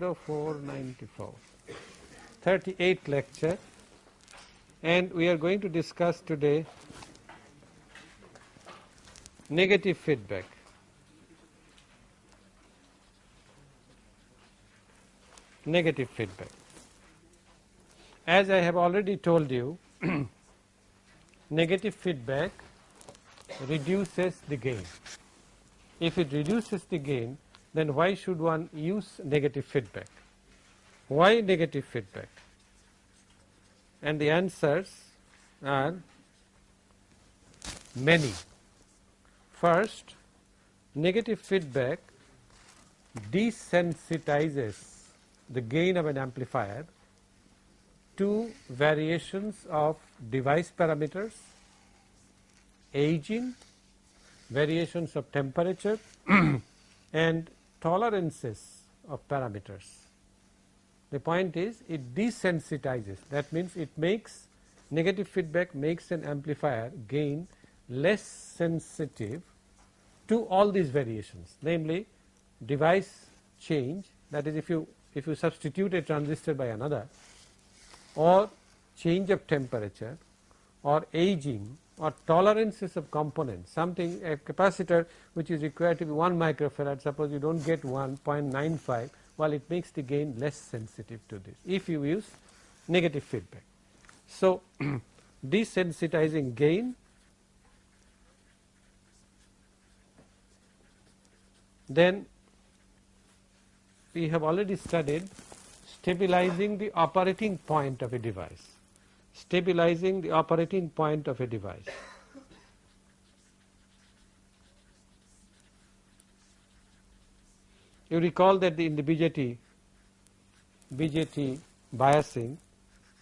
1904-94, 38th lecture and we are going to discuss today negative feedback. Negative feedback. As I have already told you, negative feedback reduces the gain. If it reduces the gain, then why should one use negative feedback? Why negative feedback? And the answers are many. First, negative feedback desensitizes the gain of an amplifier to variations of device parameters, aging, variations of temperature and tolerances of parameters. The point is it desensitizes that means it makes negative feedback makes an amplifier gain less sensitive to all these variations namely device change that is if you if you substitute a transistor by another or change of temperature or aging or tolerances of components something a capacitor which is required to be 1 microfarad suppose you do not get 1.95 while it makes the gain less sensitive to this if you use negative feedback. So, desensitizing gain then we have already studied stabilizing the operating point of a device stabilizing the operating point of a device. You recall that in the BJT, BJT biasing,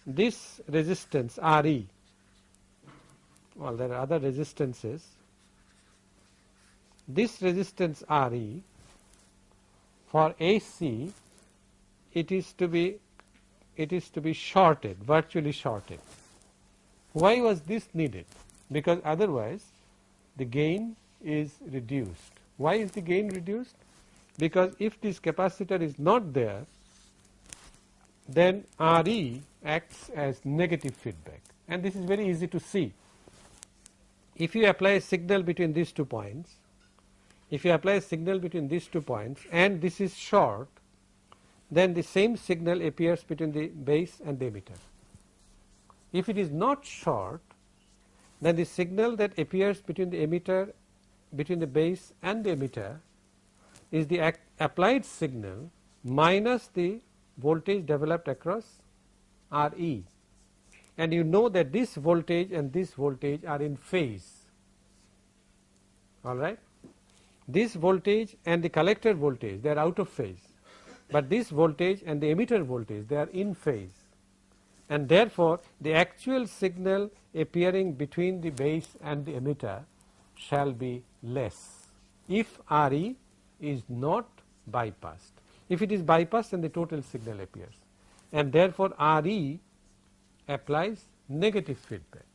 this resistance RE, well there are other resistances, this resistance RE for AC it is to be it is to be shorted, virtually shorted. Why was this needed? Because otherwise the gain is reduced. Why is the gain reduced? Because if this capacitor is not there, then Re acts as negative feedback and this is very easy to see. If you apply a signal between these two points, if you apply a signal between these two points and this is short, then the same signal appears between the base and the emitter. If it is not short, then the signal that appears between the emitter, between the base and the emitter is the applied signal minus the voltage developed across Re and you know that this voltage and this voltage are in phase all right. This voltage and the collector voltage they are out of phase but this voltage and the emitter voltage they are in phase and therefore, the actual signal appearing between the base and the emitter shall be less if Re is not bypassed. If it is bypassed then the total signal appears and therefore, Re applies negative feedback.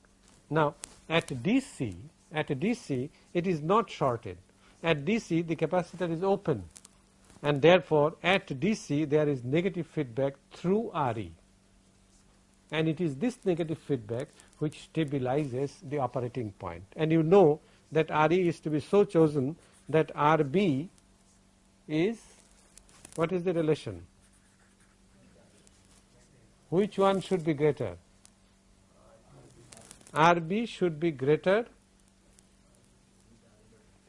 Now, at DC at DC it is not shorted at DC the capacitor is open and therefore, at DC there is negative feedback through Re and it is this negative feedback which stabilizes the operating point. And you know that Re is to be so chosen that Rb is what is the relation? Which one should be greater? Rb should be greater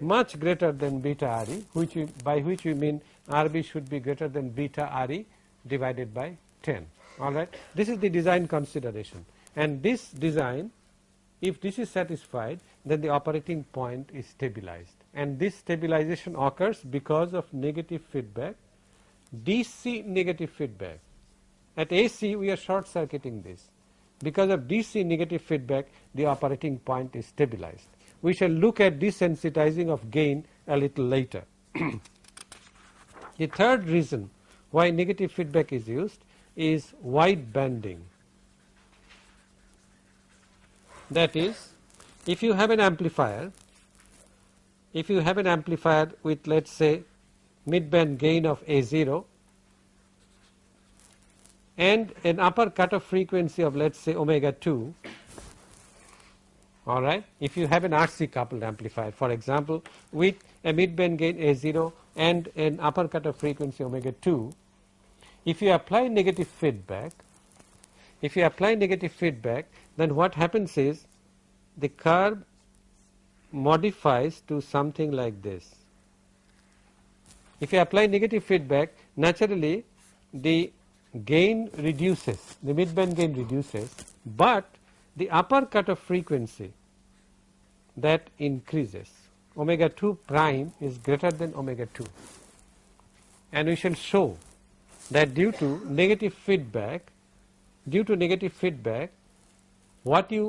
much greater than beta Re which we, by which we mean Rb should be greater than beta Re divided by 10 alright. This is the design consideration and this design if this is satisfied then the operating point is stabilized and this stabilization occurs because of negative feedback DC negative feedback. At AC we are short circuiting this because of DC negative feedback the operating point is stabilized. We shall look at desensitizing of gain a little later. The third reason why negative feedback is used is wide banding. That is, if you have an amplifier, if you have an amplifier with let us say midband gain of A0 and an upper cutoff frequency of let us say omega 2 all right if you have an RC coupled amplifier for example with a midband gain A0 and an upper cutoff frequency omega 2 if you apply negative feedback if you apply negative feedback then what happens is the curve modifies to something like this. If you apply negative feedback naturally the gain reduces the midband gain reduces, but the upper cutoff frequency that increases omega 2 prime is greater than omega 2 and we shall show that due to negative feedback due to negative feedback what you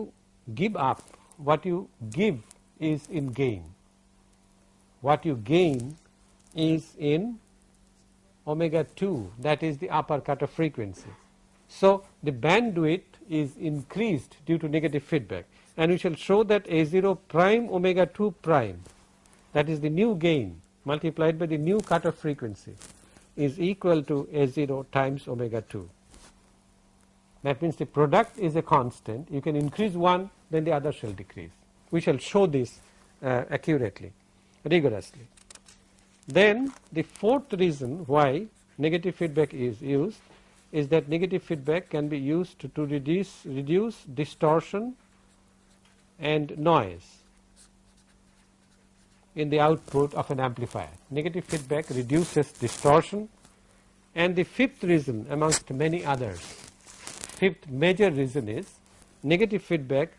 give up what you give is in gain. What you gain is in omega 2 that is the upper cutoff frequency. So, the bandwidth is increased due to negative feedback and we shall show that A 0 prime omega 2 prime that is the new gain multiplied by the new cutoff frequency is equal to A 0 times omega 2. That means the product is a constant you can increase one then the other shall decrease we shall show this uh, accurately rigorously. Then the fourth reason why negative feedback is used is that negative feedback can be used to, to reduce, reduce distortion and noise in the output of an amplifier. Negative feedback reduces distortion and the fifth reason amongst many others, fifth major reason is negative feedback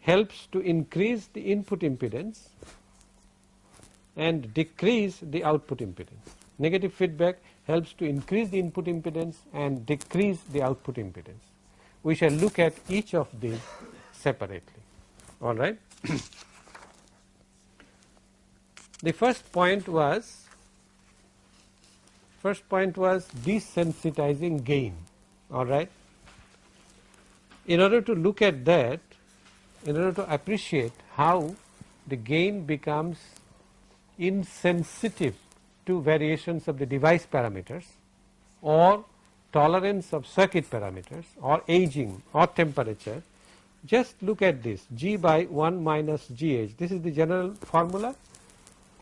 helps to increase the input impedance and decrease the output impedance. Negative feedback helps to increase the input impedance and decrease the output impedance. We shall look at each of these separately. All right. the first point was first point was desensitizing gain. All right. In order to look at that, in order to appreciate how the gain becomes insensitive to variations of the device parameters or tolerance of circuit parameters or aging or temperature. Just look at this g by 1 minus gh this is the general formula.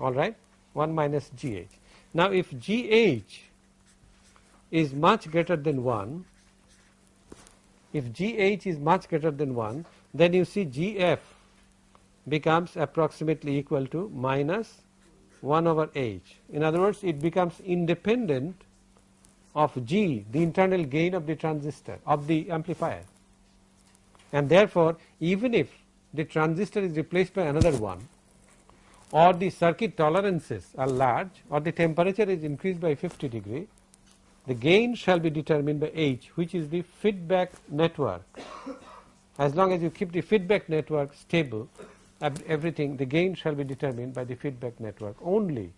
All right 1 minus gh now if gh is much greater than 1 if gh is much greater than 1 then you see Gf becomes approximately equal to minus 1 over h. In other words, it becomes independent of G, the internal gain of the transistor of the amplifier. And therefore, even if the transistor is replaced by another one or the circuit tolerances are large or the temperature is increased by 50 degree, the gain shall be determined by H which is the feedback network as long as you keep the feedback network stable everything the gain shall be determined by the feedback network only.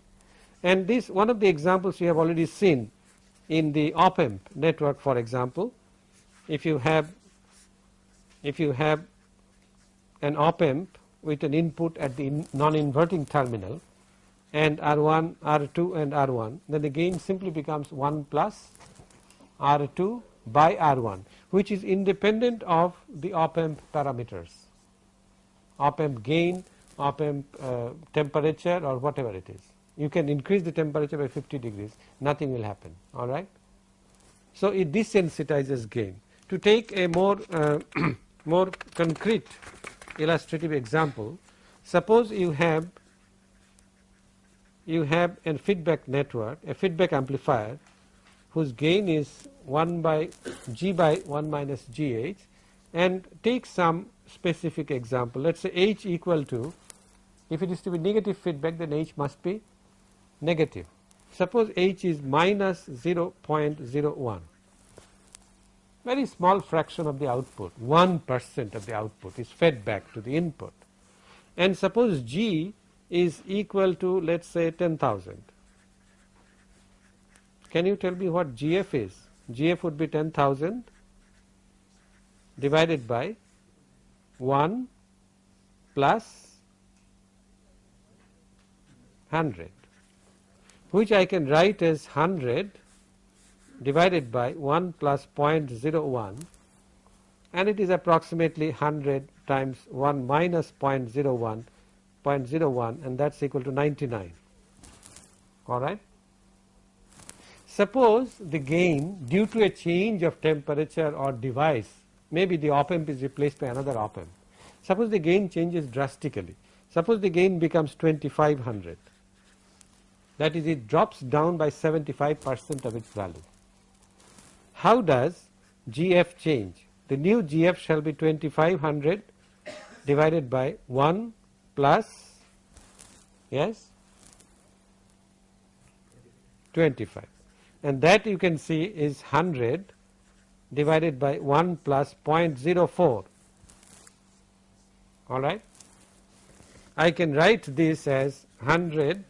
And this one of the examples we have already seen in the op amp network for example if you have if you have an op amp with an input at the non inverting terminal and R1 R2 and R1 then the gain simply becomes 1 plus R2 by R1 which is independent of the op amp parameters, op amp gain, op amp uh, temperature or whatever it is. You can increase the temperature by 50 degrees, nothing will happen, all right. So, it desensitizes gain. To take a more, uh, more concrete illustrative example, suppose you have you have a feedback network, a feedback amplifier whose gain is 1 by g by 1 minus gh and take some specific example. Let us say h equal to if it is to be negative feedback then h must be negative. Suppose h is minus 0.01 very small fraction of the output 1 percent of the output is fed back to the input and suppose g is equal to let us say 10,000 can you tell me what GF is? GF would be 10,000 divided by 1 plus 100 which I can write as 100 divided by 1 plus 0.01 and it is approximately 100 times 1 minus 0.01 0.01 and that is equal to 99 alright. Suppose the gain due to a change of temperature or device maybe the op amp is replaced by another op amp. Suppose the gain changes drastically suppose the gain becomes 2500 that is it drops down by 75 percent of its value. How does GF change? The new GF shall be 2500 divided by 1 plus yes 25 and that you can see is 100 divided by 1 plus 0.04 all right. I can write this as 100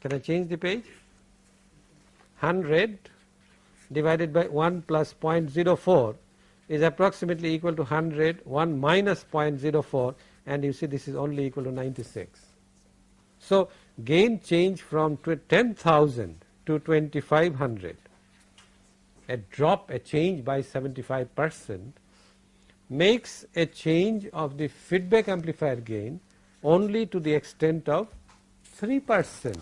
can I change the page 100 divided by 1 plus 0.04 is approximately equal to 100 1 minus 0.04 and you see this is only equal to 96. So, gain change from 10,000 to 2500 a drop a change by 75 percent makes a change of the feedback amplifier gain only to the extent of 3 percent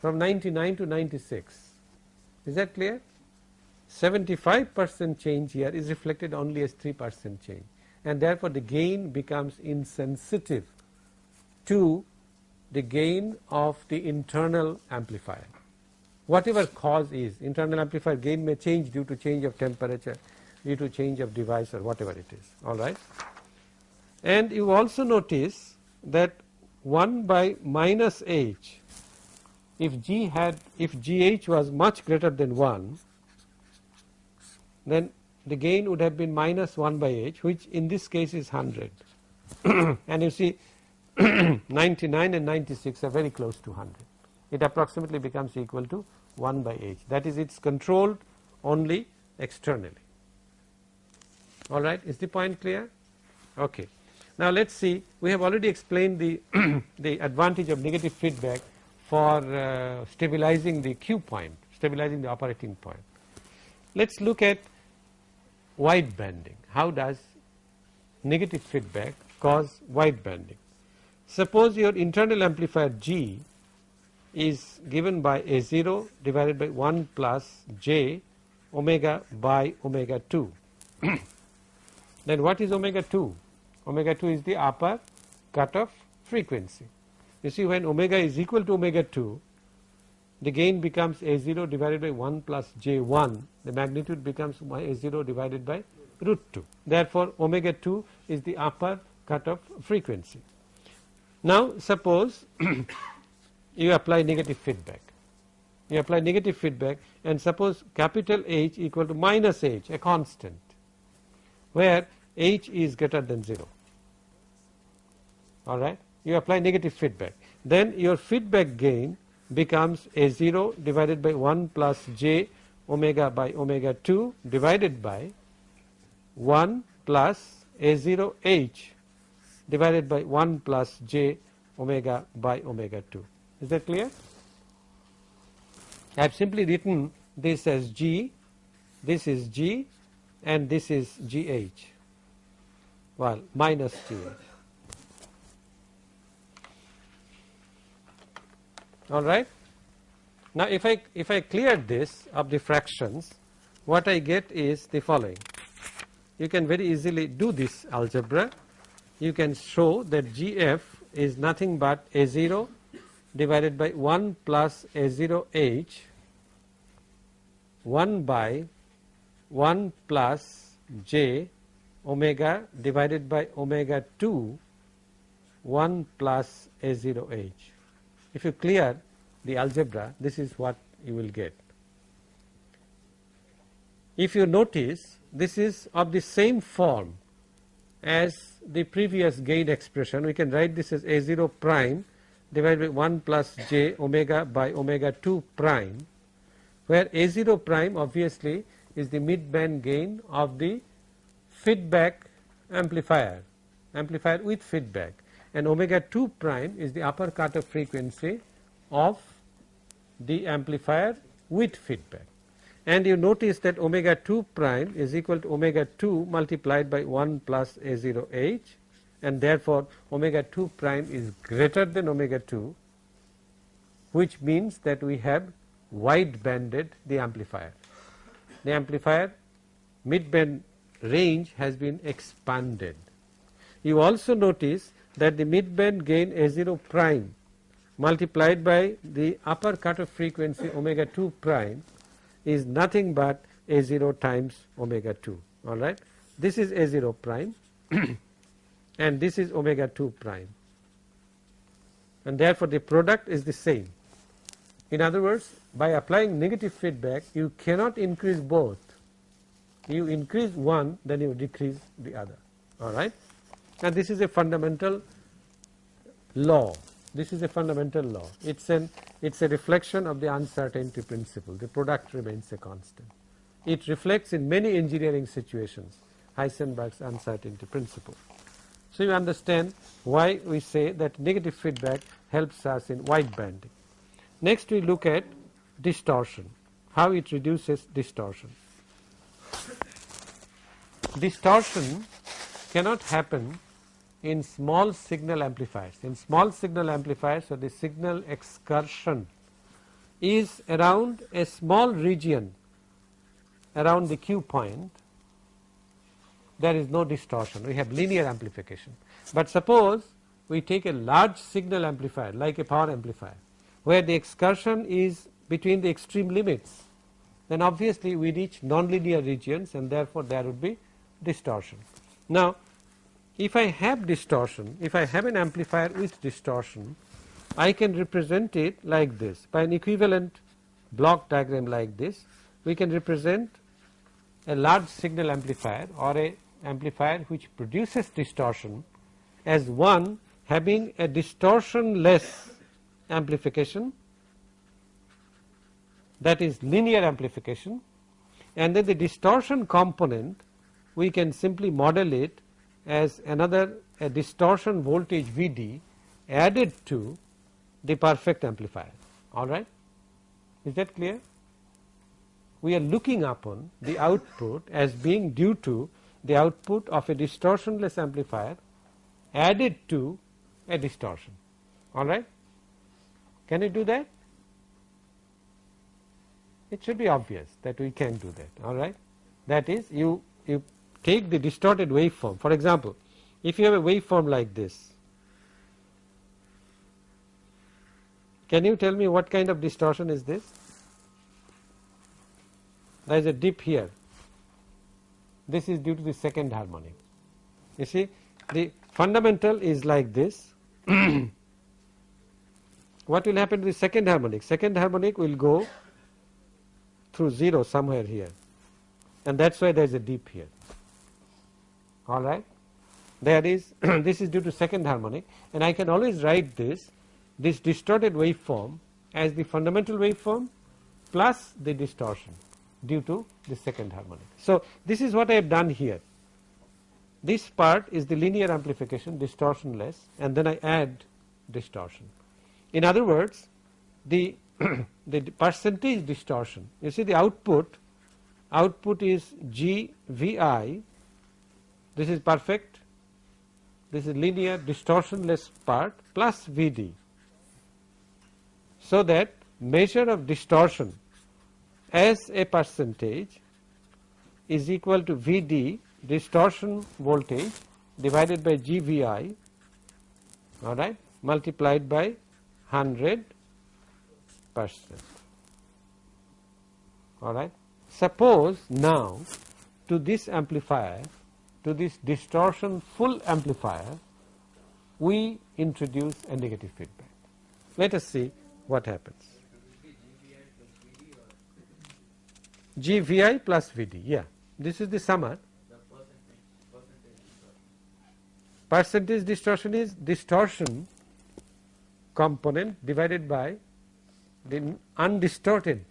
from 99 to 96. Is that clear? 75 percent change here is reflected only as 3 percent change and therefore the gain becomes insensitive to the gain of the internal amplifier. Whatever cause is internal amplifier gain may change due to change of temperature due to change of device or whatever it is alright. And you also notice that 1 by minus h if G had if GH was much greater than 1 then the gain would have been minus 1 by h which in this case is 100 and you see 99 and 96 are very close to 100 it approximately becomes equal to 1 by h that is it's controlled only externally. Alright is the point clear? Okay. Now let's see. We have already explained the the advantage of negative feedback for uh, stabilizing the Q point stabilizing the operating point. Let's look at wide banding. How does negative feedback cause wide banding? Suppose your internal amplifier G is given by A0 divided by 1 plus j omega by omega 2. then what is omega 2? Omega 2 is the upper cutoff frequency. You see when omega is equal to omega 2 the gain becomes A0 divided by 1 plus J1 the magnitude becomes A0 divided by root 2 therefore omega 2 is the upper cutoff frequency. Now suppose you apply negative feedback. You apply negative feedback and suppose capital H equal to minus H a constant where H is greater than 0 alright you apply negative feedback. Then your feedback gain becomes A0 divided by 1 plus j omega by omega 2 divided by 1 plus A0 h divided by 1 plus j omega by omega 2. Is that clear? I have simply written this as G, this is G and this is GH, well minus GH. all right. Now if I if I clear this of the fractions what I get is the following you can very easily do this algebra you can show that GF is nothing but A0 divided by 1 plus A0H 1 by 1 plus J omega divided by omega 2 1 plus A0H if you clear the algebra this is what you will get. If you notice this is of the same form as the previous gain expression we can write this as A0 prime divided by 1 plus j omega by omega 2 prime where A0 prime obviously is the mid band gain of the feedback amplifier amplifier with feedback. And omega 2 prime is the upper cutoff frequency of the amplifier with feedback and you notice that omega 2 prime is equal to omega 2 multiplied by 1 plus A0 H and therefore, omega 2 prime is greater than omega 2 which means that we have wide banded the amplifier. The amplifier mid band range has been expanded. You also notice that the mid band gain A0 prime multiplied by the upper cutoff frequency omega 2 prime is nothing but A0 times omega 2 alright. This is A0 prime and this is omega 2 prime and therefore the product is the same. In other words by applying negative feedback you cannot increase both you increase one then you decrease the other alright and this is a fundamental law this is a fundamental law it's an it's a reflection of the uncertainty principle the product remains a constant it reflects in many engineering situations Heisenberg's uncertainty principle so, you understand why we say that negative feedback helps us in wide banding. Next we look at distortion, how it reduces distortion. Distortion cannot happen in small signal amplifiers. In small signal amplifiers, so the signal excursion is around a small region around the Q point there is no distortion we have linear amplification. But suppose we take a large signal amplifier like a power amplifier where the excursion is between the extreme limits then obviously we reach nonlinear regions and therefore there would be distortion. Now if I have distortion if I have an amplifier with distortion I can represent it like this. By an equivalent block diagram like this we can represent a large signal amplifier or a amplifier which produces distortion as one having a distortionless amplification that is linear amplification and then the distortion component we can simply model it as another a distortion voltage Vd added to the perfect amplifier alright. Is that clear? We are looking upon the output as being due to the output of a distortionless amplifier added to a distortion alright. Can you do that? It should be obvious that we can do that alright. That is you, you take the distorted waveform for example if you have a waveform like this can you tell me what kind of distortion is this? There is a dip here this is due to the second harmonic. You see the fundamental is like this. what will happen to the second harmonic? Second harmonic will go through 0 somewhere here and that is why there is a dip here alright. There is this is due to second harmonic and I can always write this this distorted waveform as the fundamental waveform plus the distortion due to the second harmonic. So, this is what I have done here. This part is the linear amplification distortionless and then I add distortion. In other words, the, the percentage distortion, you see the output, output is GVI, this is perfect, this is linear distortionless part plus Vd. So that measure of distortion as a percentage is equal to Vd distortion voltage divided by GVI all right multiplied by 100 percent all right. Suppose now to this amplifier to this distortion full amplifier we introduce a negative feedback. Let us see what happens. GVI plus VD, yeah. This is the summer. Percentage distortion is distortion component divided by the undistorted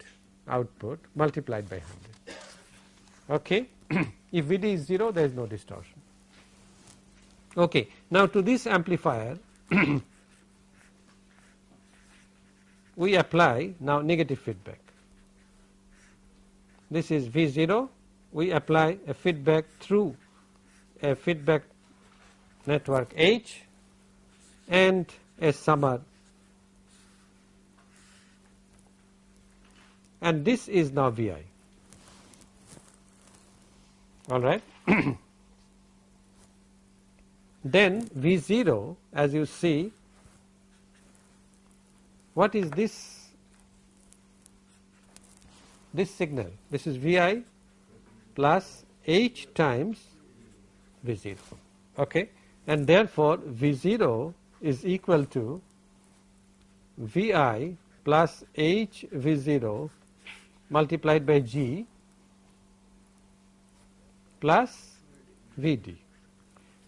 output multiplied by 100. Okay. if Vd is 0 there is no distortion. Okay. Now to this amplifier we apply now negative feedback. This is V0 we apply a feedback through a feedback network H and a summer and this is now Vi all right. then V0 as you see what is this? This signal. This is Vi plus H times V0 okay? And therefore V0 is equal to Vi plus H V0 multiplied by G plus Vd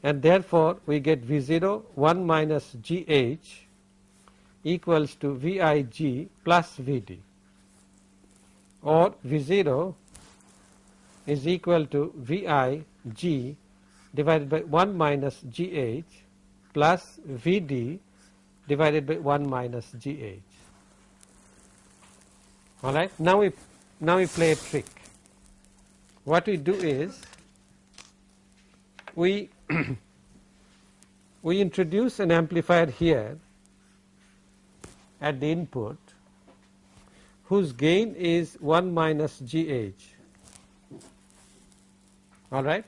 and therefore we get V0 1 minus GH equals to VIG plus Vd or V0 is equal to VIG divided by 1 minus GH plus Vd divided by 1 minus GH. Alright, now we now we play a trick. What we do is we we introduce an amplifier here at the input whose gain is 1 minus GH all right?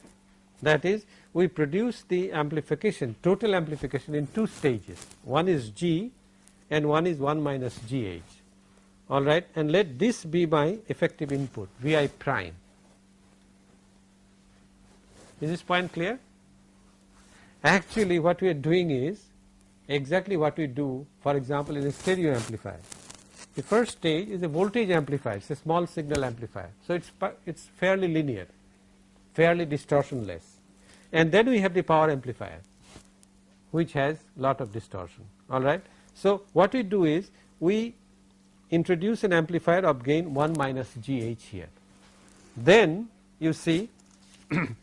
That is we produce the amplification total amplification in two stages. One is G and one is 1 minus GH all right? And let this be my effective input Vi prime is this point clear? Actually what we are doing is exactly what we do for example in a stereo amplifier. The first stage is a voltage amplifier, it is a small signal amplifier. So, it is it's fairly linear, fairly distortionless. And then we have the power amplifier which has lot of distortion alright. So, what we do is we introduce an amplifier of gain 1 minus GH here. Then you see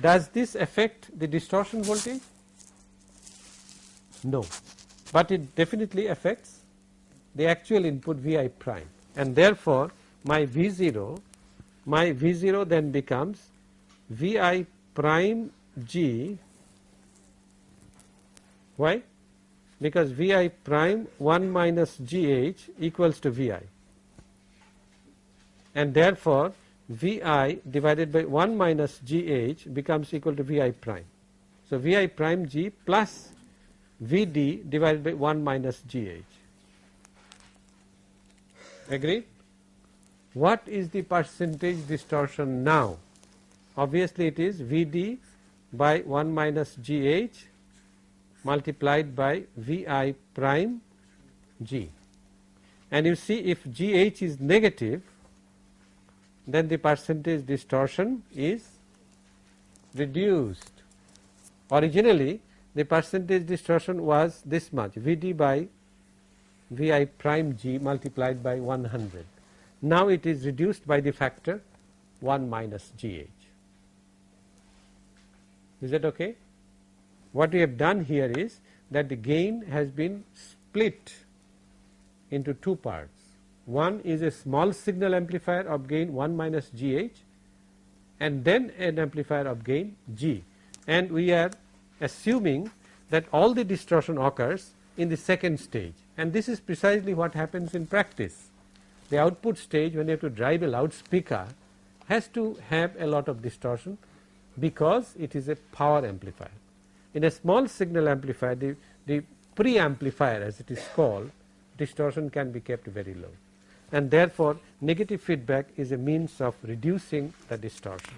Does this affect the distortion voltage? No, but it definitely affects the actual input Vi prime. And therefore my V0 my V0 then becomes Vi prime G why because Vi prime 1 minus GH equals to Vi and therefore Vi divided by 1 minus Gh becomes equal to Vi prime. So, Vi prime G plus Vd divided by 1 minus Gh. Agree? What is the percentage distortion now? Obviously, it is Vd by 1 minus Gh multiplied by Vi prime G. And you see if Gh is negative then the percentage distortion is reduced. Originally the percentage distortion was this much Vd by Vi prime g multiplied by 100. Now it is reduced by the factor 1 minus Gh. Is that okay? What we have done here is that the gain has been split into two parts one is a small signal amplifier of gain 1 minus GH and then an amplifier of gain G and we are assuming that all the distortion occurs in the second stage and this is precisely what happens in practice. The output stage when you have to drive a loudspeaker has to have a lot of distortion because it is a power amplifier. In a small signal amplifier the, the pre-amplifier as it is called distortion can be kept very low and therefore negative feedback is a means of reducing the distortion.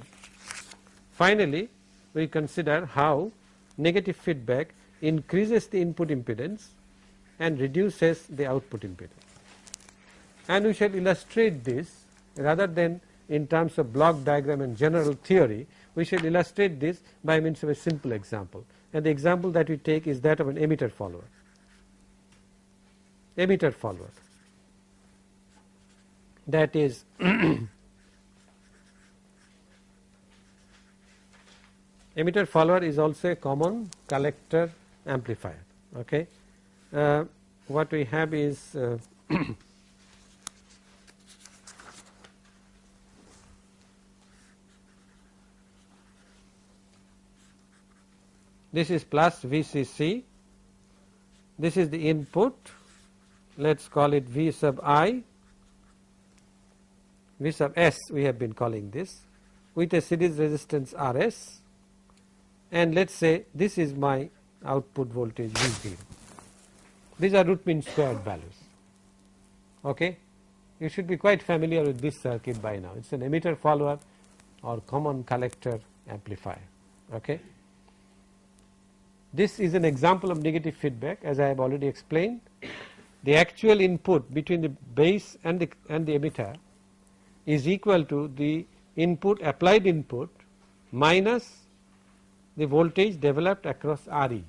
Finally, we consider how negative feedback increases the input impedance and reduces the output impedance. And we shall illustrate this rather than in terms of block diagram and general theory, we shall illustrate this by means of a simple example. And the example that we take is that of an emitter follower. emitter follower that is emitter follower is also a common collector amplifier okay? Uh, what we have is uh, this is plus VCC this is the input. Let us call it V sub i V sub s we have been calling this with a series resistance Rs and let us say this is my output voltage V0. These are root mean squared values. Okay. You should be quite familiar with this circuit by now. It is an emitter follower or common collector amplifier. Okay. This is an example of negative feedback as I have already explained. The actual input between the base and the, and the emitter is equal to the input applied input minus the voltage developed across RE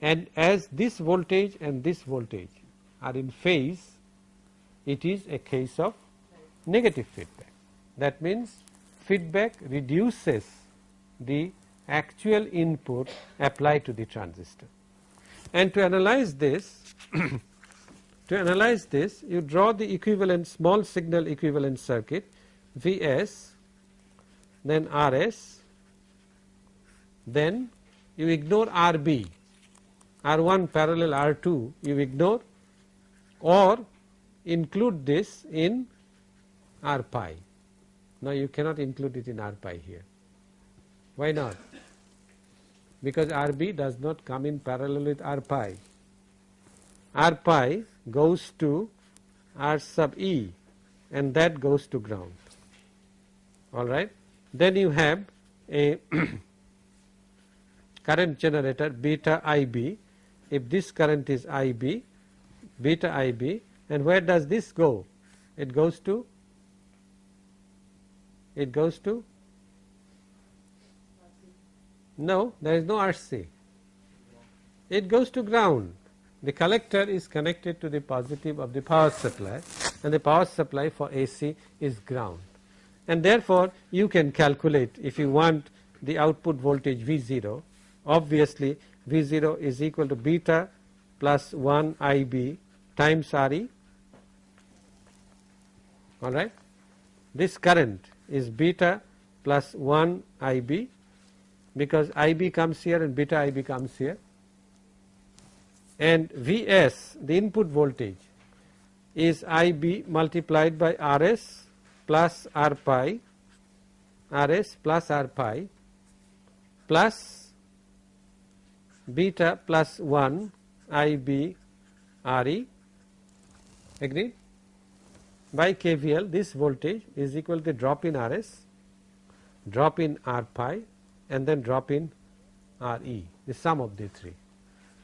and as this voltage and this voltage are in phase it is a case of negative feedback. That means feedback reduces the actual input applied to the transistor. And to analyze this to analyze this you draw the equivalent small signal equivalent circuit Vs then Rs then you ignore Rb, R1 parallel R2 you ignore or include this in R pi. Now you cannot include it in R pi here. Why not? Because Rb does not come in parallel with R pi. R pi goes to R sub E and that goes to ground. Alright. Then you have a current generator beta IB if this current is IB beta IB and where does this go? It goes to it goes to no there is no RC it goes to ground the collector is connected to the positive of the power supply and the power supply for AC is ground. And therefore you can calculate if you want the output voltage V0 obviously V0 is equal to beta plus 1 IB times RE alright. This current is beta plus 1 IB because IB comes here and beta IB comes here and Vs the input voltage is IB multiplied by Rs plus R pi Rs plus R pi plus beta plus 1 I b R e agreed by KVL this voltage is equal to drop in RS, drop in R pi and then drop in RE the sum of the three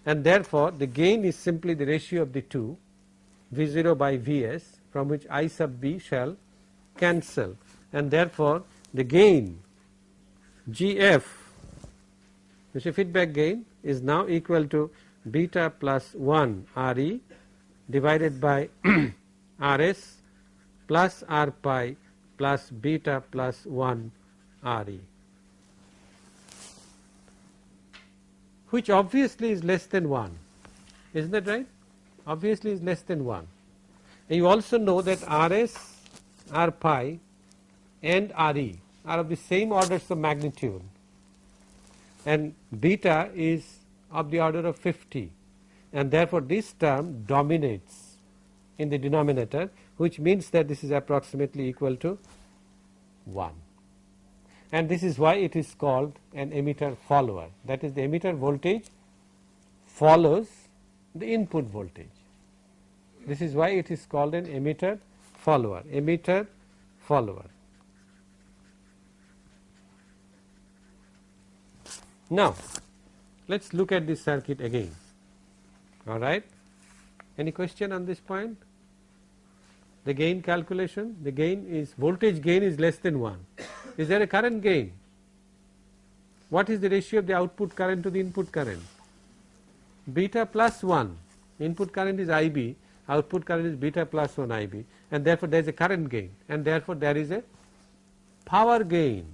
and therefore the gain is simply the ratio of the two V0 by Vs from which I sub b shall cancel. And therefore the gain GF which is feedback gain is now equal to beta plus 1 Re divided by Rs plus R pi plus beta plus 1 Re which obviously is less than 1 isn't that right? Obviously is less than 1 and you also know that Rs R pi and Re are of the same orders of magnitude. And beta is of the order of 50 and therefore this term dominates in the denominator which means that this is approximately equal to 1 and this is why it is called an emitter follower that is the emitter voltage follows the input voltage. This is why it is called an emitter follower emitter follower. Now, let us look at this circuit again alright. Any question on this point? The gain calculation, the gain is voltage gain is less than 1. Is there a current gain? What is the ratio of the output current to the input current? Beta plus 1 input current is IB, output current is beta plus 1 IB and therefore there is a current gain and therefore there is a power gain.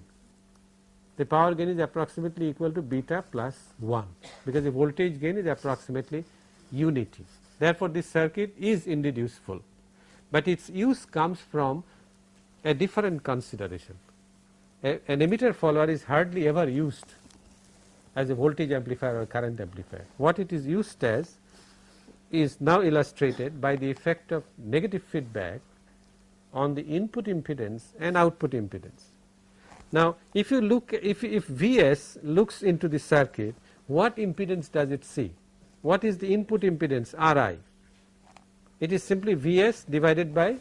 The power gain is approximately equal to beta plus 1 because the voltage gain is approximately unity. Therefore, this circuit is indeed useful, but its use comes from a different consideration. An emitter follower is hardly ever used as a voltage amplifier or current amplifier. What it is used as is now illustrated by the effect of negative feedback on the input impedance and output impedance. Now, if you look if, if Vs looks into the circuit, what impedance does it see? What is the input impedance Ri? It is simply Vs divided by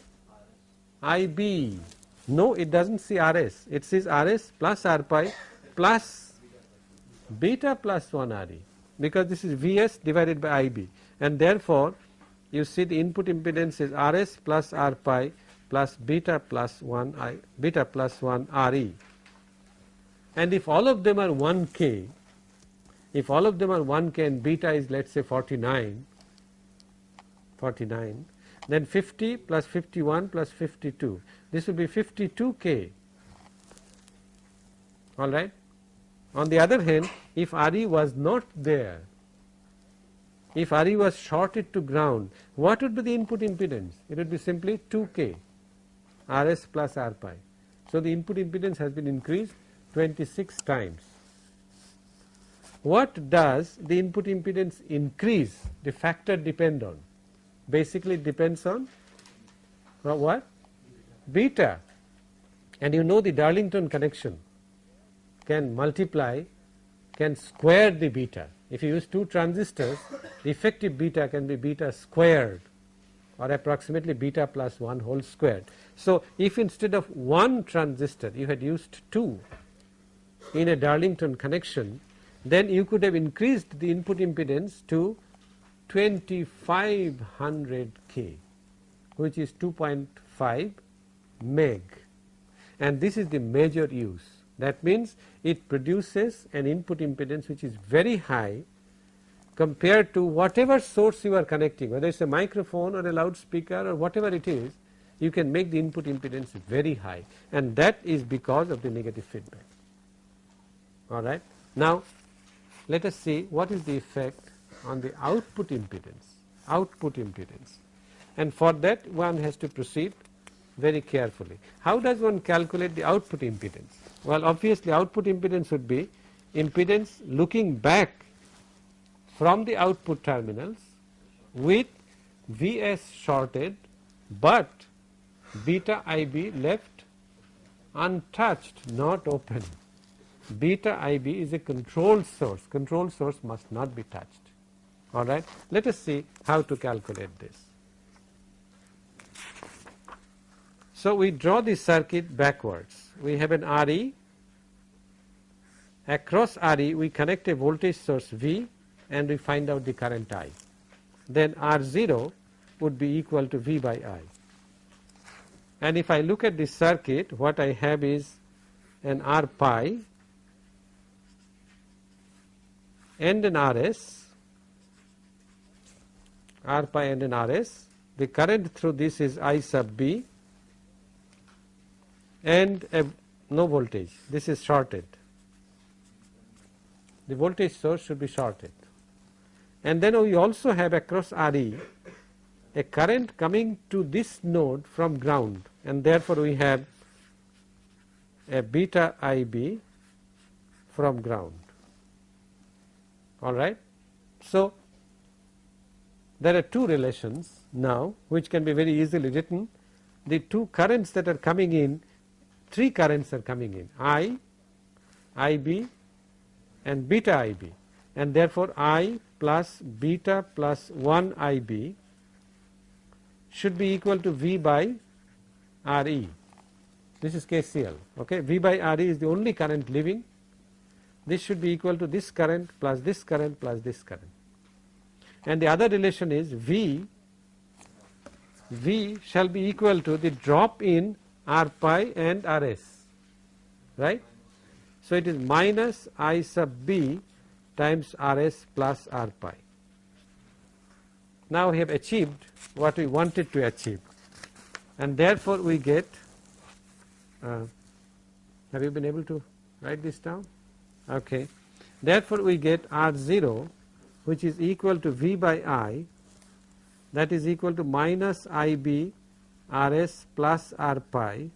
Ib. No, it does not see Rs, it sees Rs plus R pi plus beta plus 1 Re because this is Vs divided by Ib and therefore, you see the input impedance is Rs plus R pi plus beta plus 1 I beta plus 1 Re and if all of them are 1 k if all of them are 1 k and beta is let us say 49 49 then 50 plus 51 plus 52 this will be 52 k. All right? On the other hand if Re was not there if Re was shorted to ground what would be the input impedance? It would be simply 2 k Rs plus R pi. So the input impedance has been increased 26 times. What does the input impedance increase? The factor depend on? Basically depends on what? Beta and you know the Darlington connection can multiply can square the beta. If you use two transistors the effective beta can be beta squared or approximately beta plus 1 whole squared. So, if instead of one transistor you had used two in a Darlington connection then you could have increased the input impedance to 2500 K which is 2.5 meg. And this is the major use. That means it produces an input impedance which is very high compared to whatever source you are connecting whether it is a microphone or a loudspeaker or whatever it is you can make the input impedance very high. And that is because of the negative feedback. All right. Now, let us see what is the effect on the output impedance, output impedance and for that one has to proceed very carefully. How does one calculate the output impedance? Well, obviously output impedance would be impedance looking back from the output terminals with Vs shorted, but beta Ib left untouched not open beta IB is a controlled source, control source must not be touched. Alright. Let us see how to calculate this. So, we draw the circuit backwards. We have an RE, across RE we connect a voltage source V and we find out the current I. Then R0 would be equal to V by I. And if I look at this circuit, what I have is an R pi and an RS, R pi and an RS. The current through this is I sub B and a no voltage. This is shorted. The voltage source should be shorted. And then we also have across RE a current coming to this node from ground and therefore we have a beta IB from ground all right. So, there are two relations now which can be very easily written the two currents that are coming in three currents are coming in I, IB and beta IB and therefore I plus beta plus 1 IB should be equal to V by RE. This is KCL. Okay. V by RE is the only current living this should be equal to this current plus this current plus this current and the other relation is V V shall be equal to the drop in R pi and RS right. So, it is minus I sub B times RS plus R pi. Now we have achieved what we wanted to achieve. And therefore we get uh, have you been able to write this down? Okay. Therefore we get r0 which is equal to v by i that is equal to minus ib rs plus r pi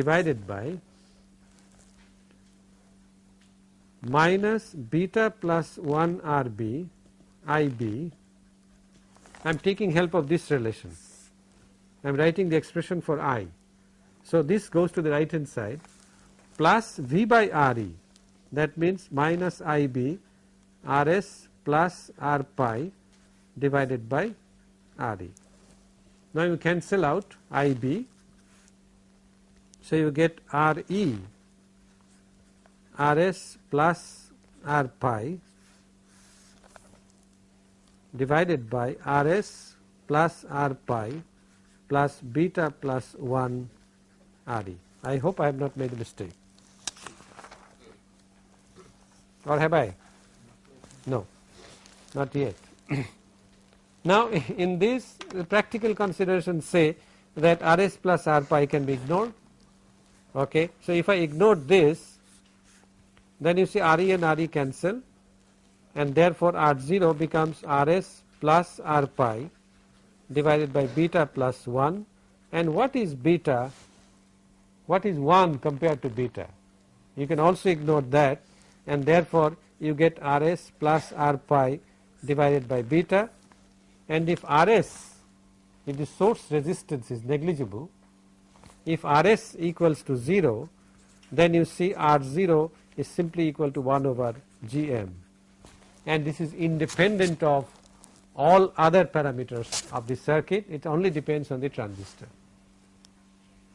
divided by minus beta plus 1 rb ib I am taking help of this relation. I am writing the expression for i. So, this goes to the right hand side. Plus V by Re that means minus Ib Rs plus R pi divided by Re. Now, you cancel out Ib. So, you get R e R s plus R pi divided by Rs plus R pi plus beta plus 1 Re. I hope I have not made a mistake or have I? No, not yet. now in this practical considerations say that Rs plus R pi can be ignored. Okay. So if I ignore this then you see Re and Re cancel and therefore R0 becomes Rs plus R pi divided by beta plus 1 and what is beta? What is 1 compared to beta? You can also ignore that and therefore you get Rs plus R pi divided by beta. And if Rs if the source resistance is negligible if Rs equals to 0 then you see R0 is simply equal to 1 over Gm. And this is independent of all other parameters of the circuit. It only depends on the transistor.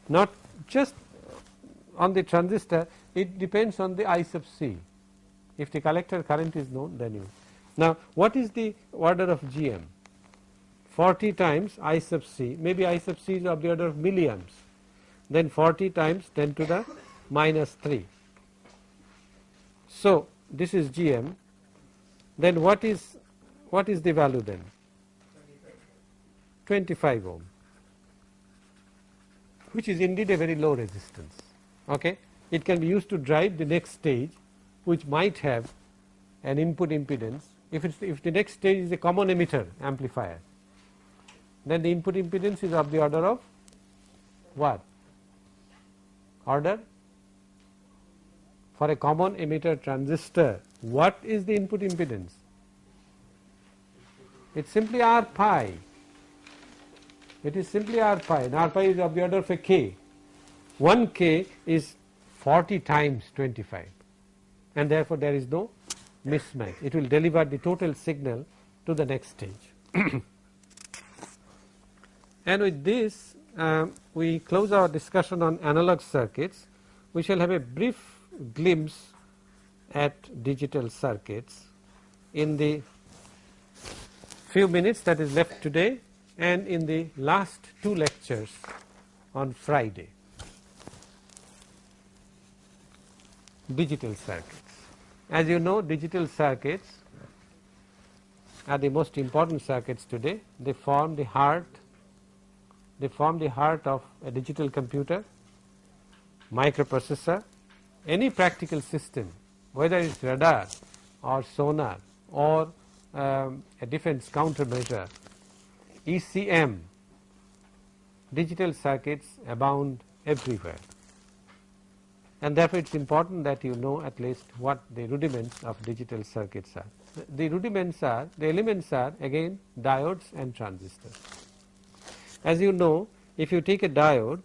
Not just on the transistor it depends on the I sub c if the collector current is known then you now what is the order of GM 40 times I sub c. Maybe I sub c is of the order of milliamps. Then 40 times 10 to the minus 3 so this is GM then what is what is the value then? 25 ohm. Which is indeed a very low resistance. Okay? It can be used to drive the next stage which might have an input impedance. If it's if the next stage is a common emitter amplifier then the input impedance is of the order of what? Order? For a common emitter transistor what is the input impedance? It is simply r pi. It is simply r pi and r pi is of the order of a k. 1 k is 40 times 25 and therefore there is no mismatch. It will deliver the total signal to the next stage. And with this um, we close our discussion on analog circuits. We shall have a brief glimpse at digital circuits in the few minutes that is left today and in the last two lectures on Friday. Digital circuits. As you know digital circuits are the most important circuits today. They form the heart, they form the heart of a digital computer, microprocessor, any practical system whether it is radar or sonar or um, a defense countermeasure, ECM, digital circuits abound everywhere and therefore it is important that you know at least what the rudiments of digital circuits are. The rudiments are, the elements are again diodes and transistors. As you know if you take a diode,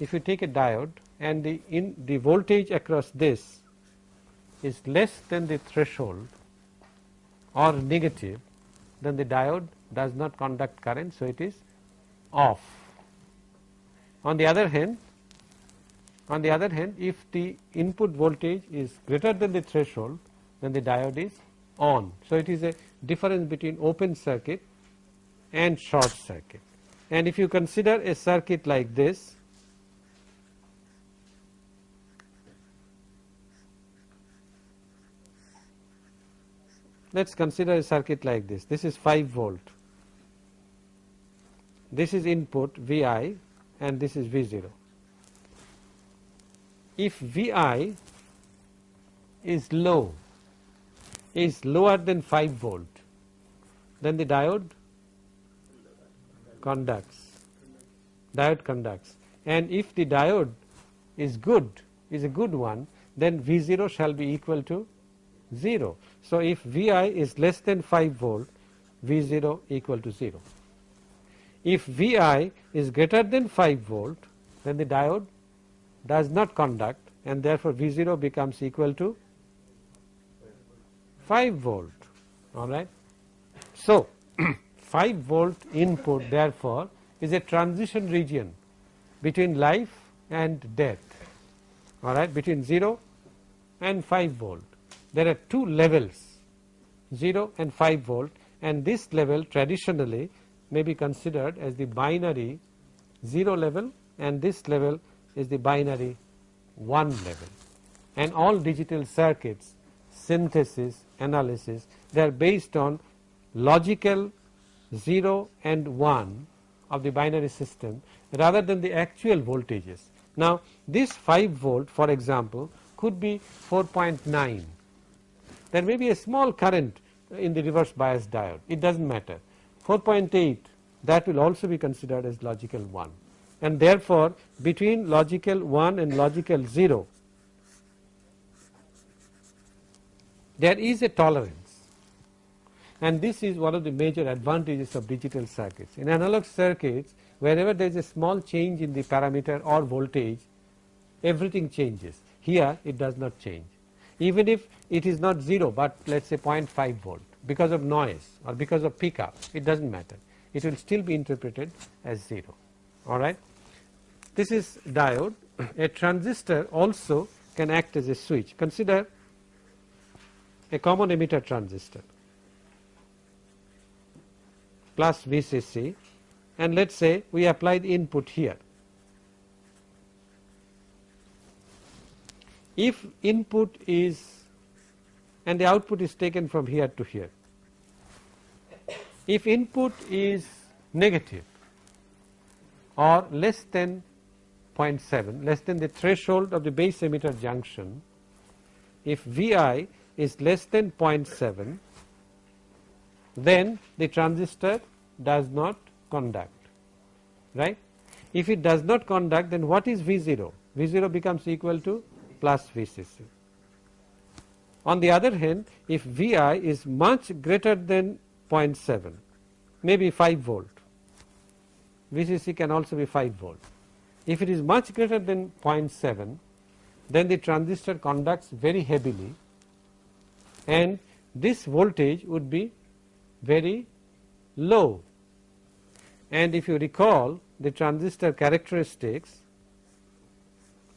if you take a diode and the in the voltage across this is less than the threshold or negative then the diode does not conduct current so it is off. On the other hand on the other hand if the input voltage is greater than the threshold then the diode is on. So it is a difference between open circuit and short circuit and if you consider a circuit like this let us consider a circuit like this. This is 5 volt. This is input Vi and this is V0. If Vi is low, is lower than 5 volt, then the diode conducts, diode conducts. And if the diode is good, is a good one, then V0 shall be equal to 0. So, if Vi is less than 5 volt, V0 equal to 0. If Vi is greater than 5 volt, then the diode does not conduct and therefore V0 becomes equal to 5 volt. All right. So, 5 volt input therefore is a transition region between life and death all right between 0 and 5 volt. There are two levels 0 and 5 volt and this level traditionally may be considered as the binary 0 level and this level is the binary 1 level and all digital circuits synthesis analysis they are based on logical 0 and 1 of the binary system rather than the actual voltages. Now, this 5 volt for example could be 4.9. There may be a small current in the reverse bias diode, it does not matter. 4.8 that will also be considered as logical 1 and therefore, between logical 1 and logical 0 there is a tolerance. And this is one of the major advantages of digital circuits. In analog circuits wherever there is a small change in the parameter or voltage everything changes. Here it does not change. Even if it is not 0 but let us say 0.5 volt because of noise or because of pickup it does not matter. It will still be interpreted as 0 alright. This is diode a transistor also can act as a switch consider a common emitter transistor plus VCC and let us say we apply the input here. If input is and the output is taken from here to here. If input is negative or less than 0.7 less than the threshold of the base emitter junction if Vi is less than 0.7 then the transistor does not conduct right. If it does not conduct then what is V0? V0 becomes equal to plus VCC. On the other hand if Vi is much greater than 0.7 maybe 5 volt VCC can also be 5 volt. If it is much greater than 0.7 then the transistor conducts very heavily and this voltage would be very low. And if you recall the transistor characteristics,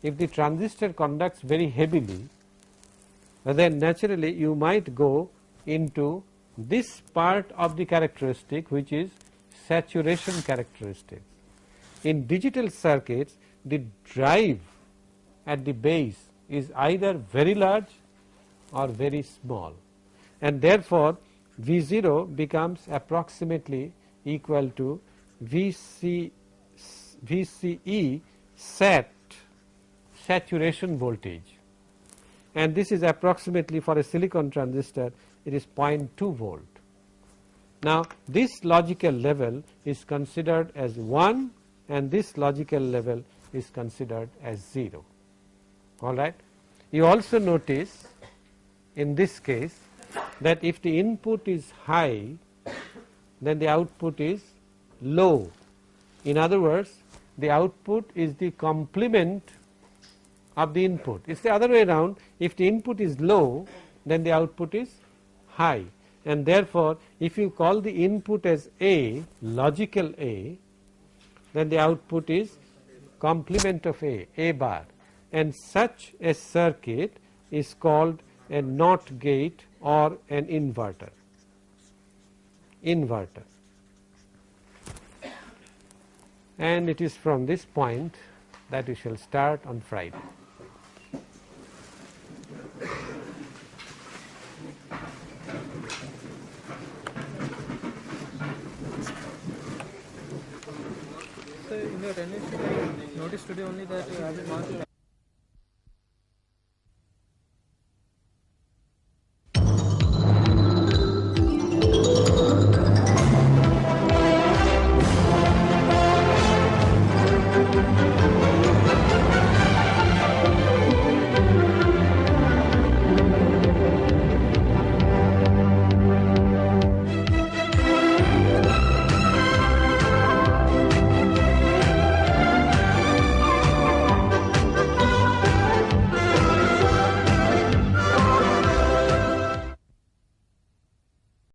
if the transistor conducts very heavily, then naturally you might go into this part of the characteristic which is saturation characteristics. In digital circuits, the drive at the base is either very large or very small and therefore V0 becomes approximately equal to VC, VCE sat saturation voltage and this is approximately for a silicon transistor it is 0.2 volt. Now this logical level is considered as 1 and this logical level is considered as 0 alright. You also notice in this case that if the input is high then the output is low. In other words the output is the complement of the input. It is the other way around if the input is low then the output is high and therefore if you call the input as A logical A then the output is complement of A, A bar and such a circuit is called a NOT gate or an inverter. Inverter. And it is from this point that we shall start on Friday. Your attendance notice today only that you have been marked